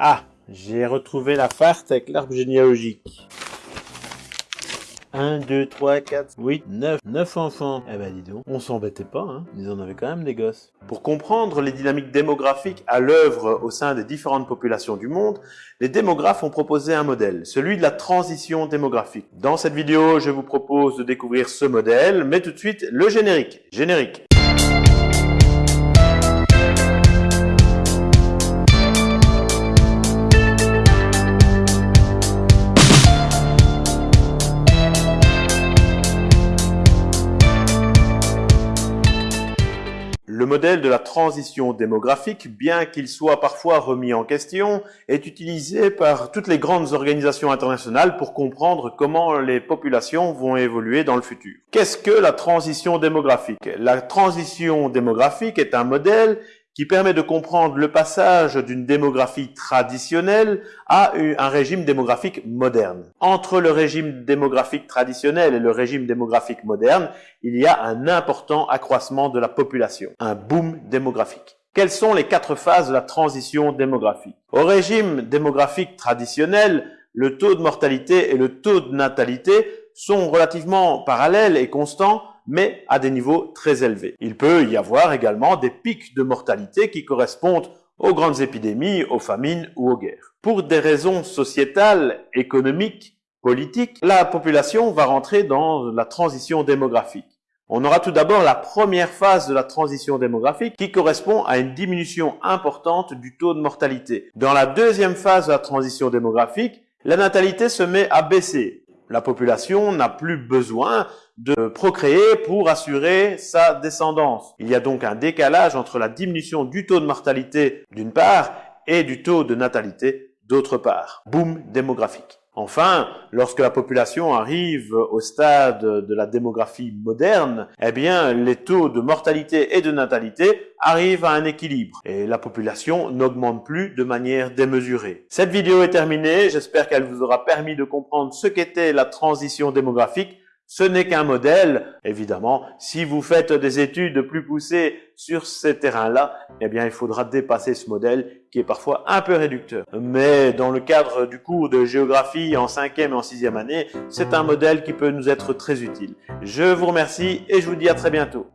Ah, j'ai retrouvé la farce avec l'arbre généalogique. 1, 2, 3, 4, 8, 9, 9 enfants. Eh ben dis donc, on s'embêtait pas, hein. Ils en avaient quand même des gosses. Pour comprendre les dynamiques démographiques à l'œuvre au sein des différentes populations du monde, les démographes ont proposé un modèle, celui de la transition démographique. Dans cette vidéo, je vous propose de découvrir ce modèle, mais tout de suite, le générique. Générique. Le modèle de la transition démographique, bien qu'il soit parfois remis en question, est utilisé par toutes les grandes organisations internationales pour comprendre comment les populations vont évoluer dans le futur. Qu'est-ce que la transition démographique? La transition démographique est un modèle qui permet de comprendre le passage d'une démographie traditionnelle à un régime démographique moderne. Entre le régime démographique traditionnel et le régime démographique moderne, il y a un important accroissement de la population, un boom démographique. Quelles sont les quatre phases de la transition démographique? Au régime démographique traditionnel, le taux de mortalité et le taux de natalité sont relativement parallèles et constants mais à des niveaux très élevés. Il peut y avoir également des pics de mortalité qui correspondent aux grandes épidémies, aux famines ou aux guerres. Pour des raisons sociétales, économiques, politiques, la population va rentrer dans la transition démographique. On aura tout d'abord la première phase de la transition démographique qui correspond à une diminution importante du taux de mortalité. Dans la deuxième phase de la transition démographique, la natalité se met à baisser. La population n'a plus besoin de procréer pour assurer sa descendance. Il y a donc un décalage entre la diminution du taux de mortalité d'une part et du taux de natalité d'autre part. Boom démographique. Enfin, lorsque la population arrive au stade de la démographie moderne, eh bien, les taux de mortalité et de natalité arrivent à un équilibre et la population n'augmente plus de manière démesurée. Cette vidéo est terminée, j'espère qu'elle vous aura permis de comprendre ce qu'était la transition démographique ce n'est qu'un modèle, évidemment. Si vous faites des études plus poussées sur ces terrains-là, eh bien, il faudra dépasser ce modèle qui est parfois un peu réducteur. Mais dans le cadre du cours de géographie en cinquième et en sixième année, c'est un modèle qui peut nous être très utile. Je vous remercie et je vous dis à très bientôt.